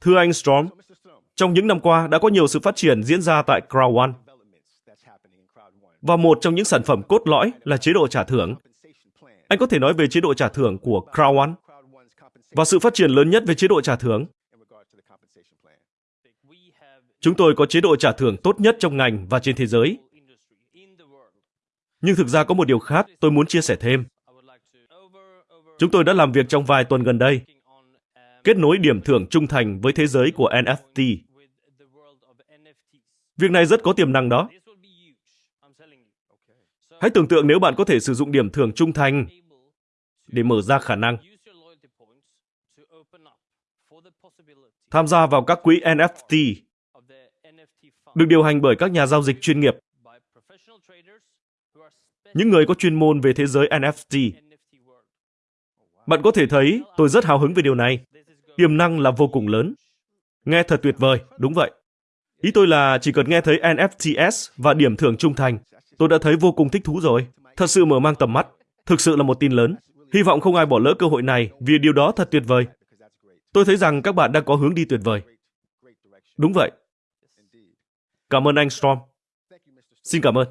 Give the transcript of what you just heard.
Thưa anh Storm, trong những năm qua đã có nhiều sự phát triển diễn ra tại Crowd One. Và một trong những sản phẩm cốt lõi là chế độ trả thưởng. Anh có thể nói về chế độ trả thưởng của Crowd One và sự phát triển lớn nhất về chế độ trả thưởng. Chúng tôi có chế độ trả thưởng tốt nhất trong ngành và trên thế giới. Nhưng thực ra có một điều khác tôi muốn chia sẻ thêm. Chúng tôi đã làm việc trong vài tuần gần đây, kết nối điểm thưởng trung thành với thế giới của NFT. Việc này rất có tiềm năng đó. Hãy tưởng tượng nếu bạn có thể sử dụng điểm thưởng trung thành để mở ra khả năng tham gia vào các quỹ NFT được điều hành bởi các nhà giao dịch chuyên nghiệp, những người có chuyên môn về thế giới NFT. Bạn có thể thấy tôi rất hào hứng về điều này. Tiềm năng là vô cùng lớn. Nghe thật tuyệt vời, đúng vậy. Ý tôi là chỉ cần nghe thấy NFTs và điểm thưởng trung thành, tôi đã thấy vô cùng thích thú rồi. Thật sự mở mang tầm mắt. Thực sự là một tin lớn. Hy vọng không ai bỏ lỡ cơ hội này vì điều đó thật tuyệt vời. Tôi thấy rằng các bạn đang có hướng đi tuyệt vời. Đúng vậy. Cảm ơn anh Storm. Xin cảm ơn.